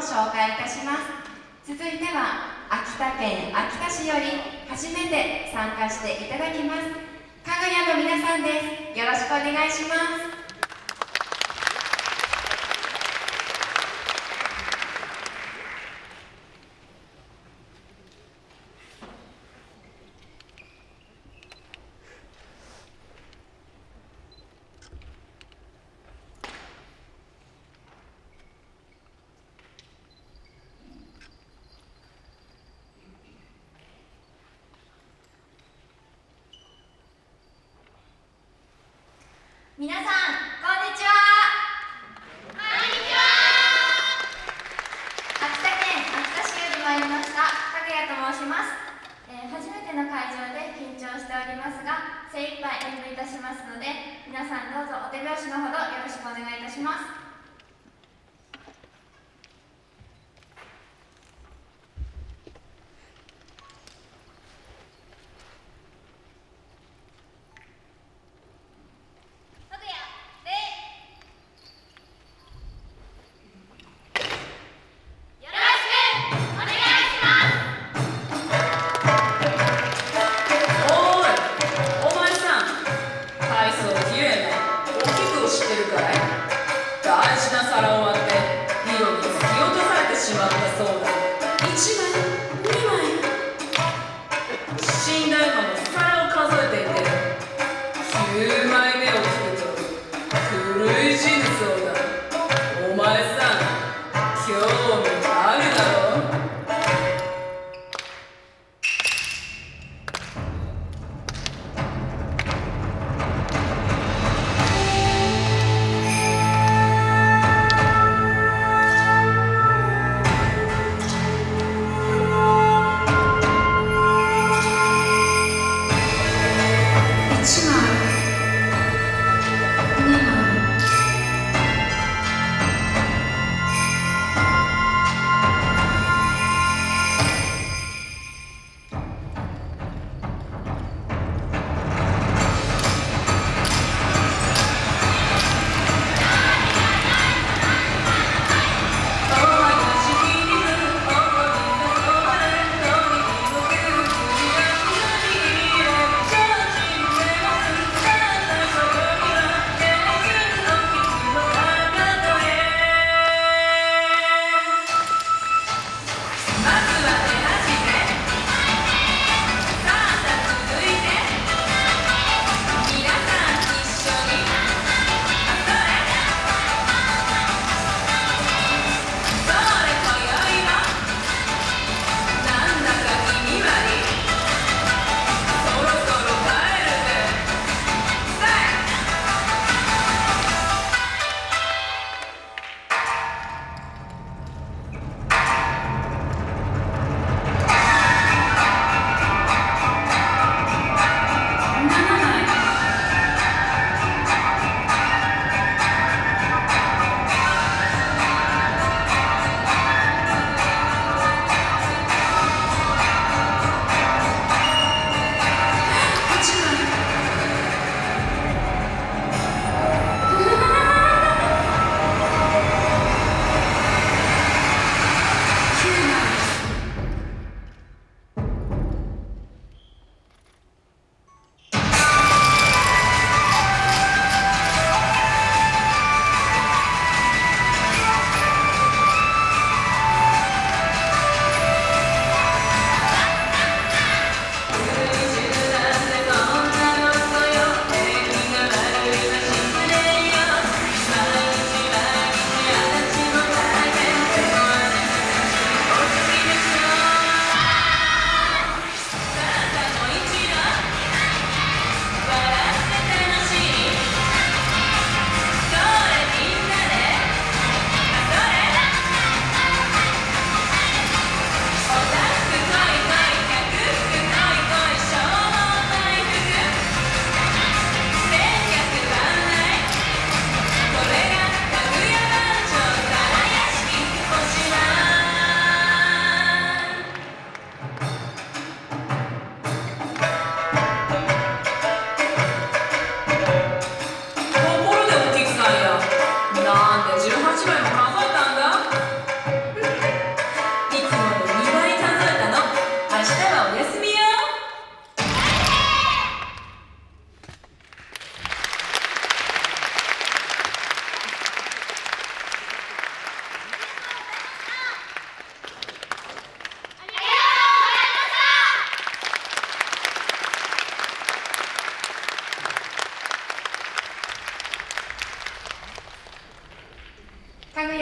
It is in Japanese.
紹介いたします。続いては秋田県秋田市より初めて参加していただきます。かぐやの皆さんです。よろしくお願いします皆さんこんにちはこんにちは秋田県秋田市より参りましたかぐやと申します、えー、初めての会場で緊張しておりますが精一杯演舞いたしますので皆さんどうぞお手拍子のほどよろしくお願いいたします。That's what